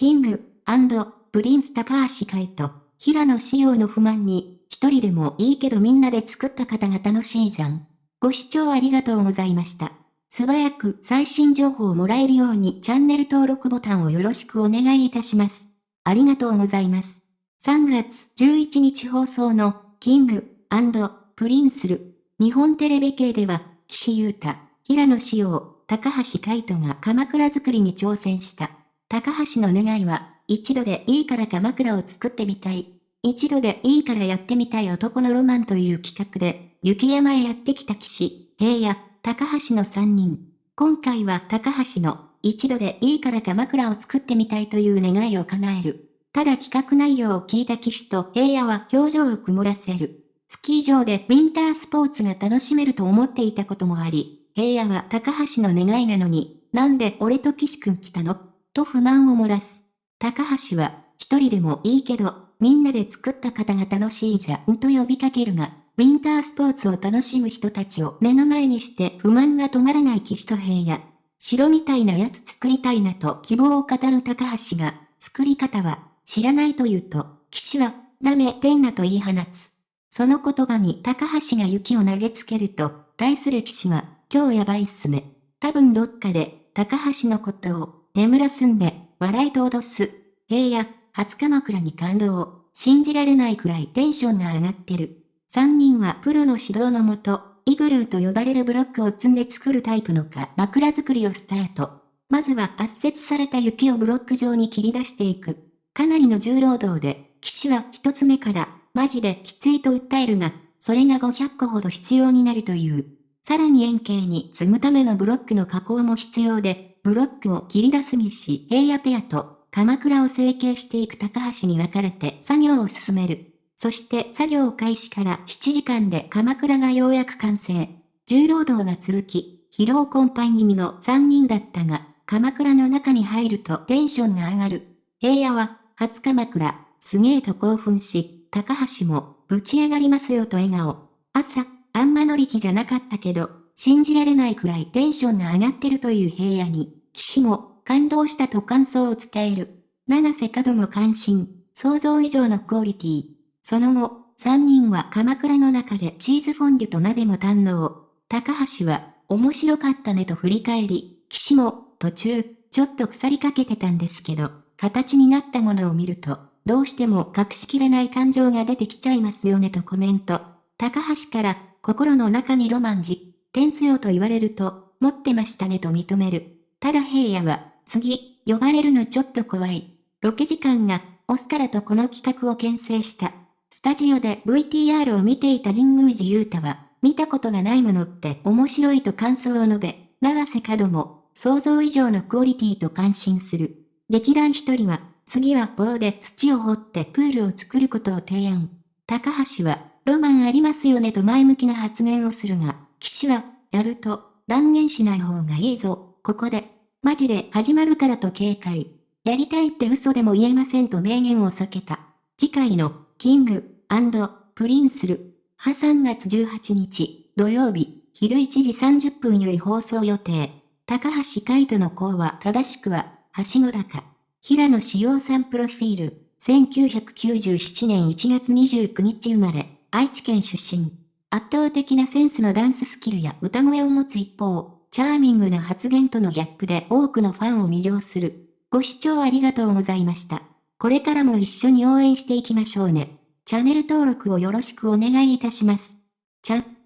King & Prince 高橋海人、平野紫耀の不満に、一人でもいいけどみんなで作った方が楽しいじゃん。ご視聴ありがとうございました。素早く最新情報をもらえるようにチャンネル登録ボタンをよろしくお願いいたします。ありがとうございます。3月11日放送の King & Prince る。日本テレビ系では、岸優太、平野紫耀、高橋海人がかまくら作りに挑戦した。高橋の願いは、一度でいいから鎌倉を作ってみたい。一度でいいからやってみたい男のロマンという企画で、雪山へやってきた岸、平野、高橋の3人。今回は高橋の、一度でいいから鎌倉を作ってみたいという願いを叶える。ただ企画内容を聞いた騎士と平野は表情を曇らせる。スキー場でウィンタースポーツが楽しめると思っていたこともあり、平野は高橋の願いなのに、なんで俺と騎士くん来たの？と不満を漏らす。高橋は、一人でもいいけど、みんなで作った方が楽しいじゃんと呼びかけるが、ウィンタースポーツを楽しむ人たちを目の前にして不満が止まらない騎士と平野。城みたいなやつ作りたいなと希望を語る高橋が、作り方は知らないと言うと、騎士は、ダメ、ペンナと言い放つ。その言葉に高橋が雪を投げつけると、対する騎士は、今日やばいっすね。多分どっかで、高橋のことを、眠らすんで、笑いと脅す。平野、初鎌倉に感動。信じられないくらいテンションが上がってる。三人はプロの指導のもと、イグルーと呼ばれるブロックを積んで作るタイプのか枕作りをスタート。まずは圧雪された雪をブロック状に切り出していく。かなりの重労働で、騎士は一つ目から、マジできついと訴えるが、それが500個ほど必要になるという。さらに円形に積むためのブロックの加工も必要で、ブロックを切り出すにし平野ペアと鎌倉を成形していく高橋に分かれて作業を進める。そして作業開始から7時間で鎌倉がようやく完成。重労働が続き、疲労困憊気味の3人だったが、鎌倉の中に入るとテンションが上がる。平野は、初鎌倉、すげえと興奮し、高橋も、ぶち上がりますよと笑顔。朝、あんま乗り気じゃなかったけど、信じられないくらいテンションが上がってるという平野に、騎士も、感動したと感想を伝える。長瀬角も関心、想像以上のクオリティ。その後、三人は鎌倉の中でチーズフォンデュと鍋も堪能。高橋は、面白かったねと振り返り、騎士も、途中、ちょっと腐りかけてたんですけど、形になったものを見ると、どうしても隠しきれない感情が出てきちゃいますよねとコメント。高橋から、心の中にロマンじ、点数よと言われると、持ってましたねと認める。ただ平野は、次、呼ばれるのちょっと怖い。ロケ時間が、オスカラとこの企画を牽制した。スタジオで VTR を見ていた神宮寺勇太は、見たことがないものって面白いと感想を述べ、長瀬角も、想像以上のクオリティと感心する。劇団一人は、次は棒で土を掘ってプールを作ることを提案。高橋は、ロマンありますよねと前向きな発言をするが、岸は、やると、断言しない方がいいぞ、ここで、マジで始まるからと警戒。やりたいって嘘でも言えませんと明言を避けた。次回の、 King & Prince る、は3月18日、土曜日、昼1時30分より放送予定。高橋海人の高は正しくは、はしご高。平野志陽さんプロフィール。1997年1月29日生まれ、愛知県出身。圧倒的なセンスのダンススキルや歌声を持つ一方、チャーミングな発言とのギャップで多くのファンを魅了する。ご視聴ありがとうございました。これからも一緒に応援していきましょうね。チャンネル登録をよろしくお願いいたします。チャン